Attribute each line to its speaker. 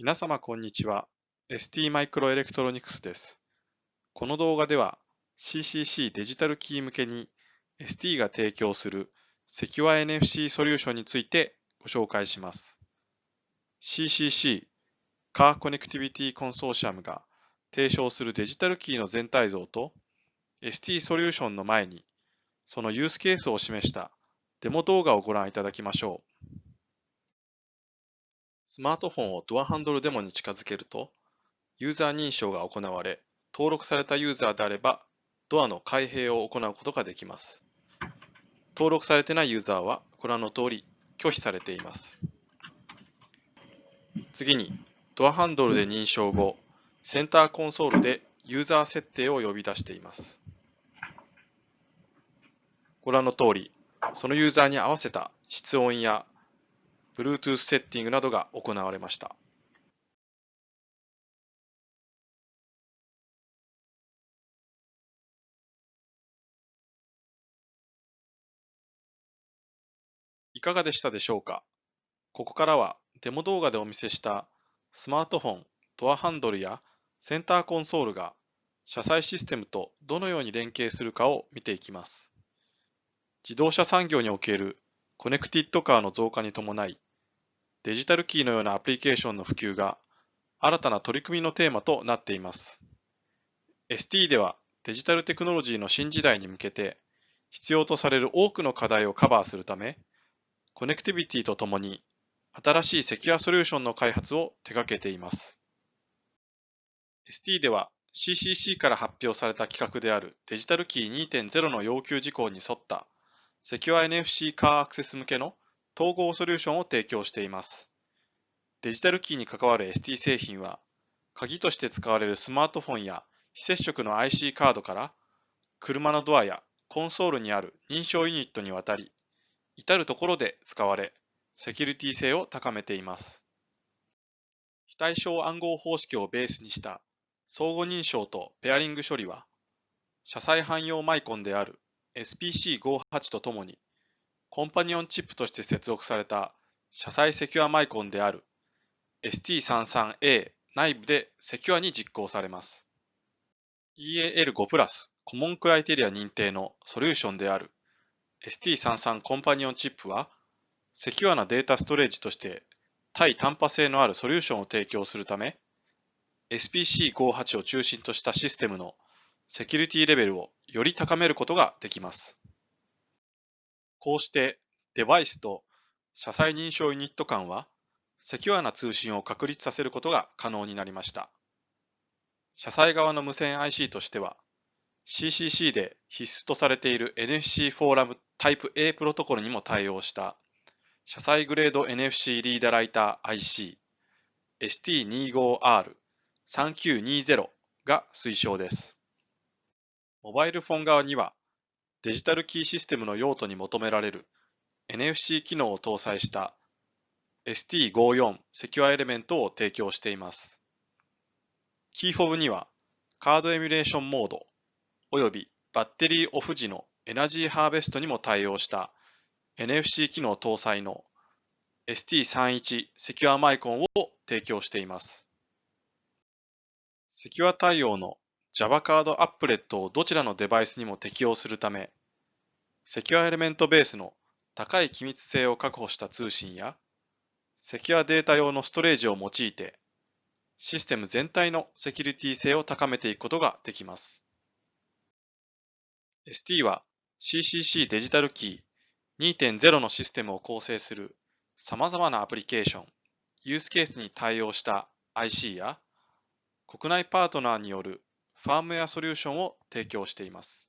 Speaker 1: 皆様こんにちは。ST マイクロエレクトロニクスです。この動画では CCC デジタルキー向けに ST が提供する Secure NFC ソリューションについてご紹介します。CCC カーコネクティビティコンソーシアムが提唱するデジタルキーの全体像と ST ソリューションの前にそのユースケースを示したデモ動画をご覧いただきましょう。スマートフォンをドアハンドルデモに近づけると、ユーザー認証が行われ、登録されたユーザーであれば、ドアの開閉を行うことができます。登録されてないユーザーはご覧の通り拒否されています。次に、ドアハンドルで認証後、センターコンソールでユーザー設定を呼び出しています。ご覧の通り、そのユーザーに合わせた室温や Bluetooth セッティングなどが行われました。いかがでしたでしょうか？ここからはデモ動画でお見せしたスマートフォン、ドアハンドルやセンターコンソールが車載システムとどのように連携するかを見ていきます。自動車産業におけるコネクティッドカーの増加に伴い、デジタルキーのようなアプリケーションの普及が新たな取り組みのテーマとなっています。ST ではデジタルテクノロジーの新時代に向けて必要とされる多くの課題をカバーするため、コネクティビティとともに新しいセキュアソリューションの開発を手掛けています。ST では CCC から発表された規格であるデジタルキー2.0の要求事項に沿ったセキュア NFC カーアクセス向けの統合ソリューションを提供しています。デジタルキーに関わる ST 製品は、鍵として使われるスマートフォンや非接触の IC カードから、車のドアやコンソールにある認証ユニットにわたり、至るところで使われ、セキュリティ性を高めています。非対称暗号方式をベースにした相互認証とペアリング処理は、車載汎用マイコンである SPC58 とともに、コンパニオンチップとして接続された車載セキュアマイコンである ST33A 内部でセキュアに実行されます。EAL5 プラスコモンクライテリア認定のソリューションである ST33 コンパニオンチップは、セキュアなデータストレージとして対単波性のあるソリューションを提供するため、SPC58 を中心としたシステムのセキュリティレベルをより高めることができます。こうしてデバイスと車載認証ユニット間はセキュアな通信を確立させることが可能になりました。車載側の無線 IC としては CCC で必須とされている NFC フォーラムタイプ A プロトコルにも対応した車載グレード NFC リーダライター IC ST25R3920 が推奨です。モバイルフォン側にはデジタルキーシステムの用途に求められる NFC 機能を搭載した ST54 セキュアエレメントを提供しています。キーフォブにはカードエミュレーションモードおよびバッテリーオフ時のエナジーハーベストにも対応した NFC 機能搭載の ST31 セキュアマイコンを提供しています。セキュア対応の Java カードアップレットをどちらのデバイスにも適用するため、セキュアエレメントベースの高い機密性を確保した通信や、セキュアデータ用のストレージを用いて、システム全体のセキュリティ性を高めていくことができます。ST は CCC デジタルキー2.0のシステムを構成する様々なアプリケーション、ユースケースに対応した IC や、国内パートナーによるファームウェアソリューションを提供しています。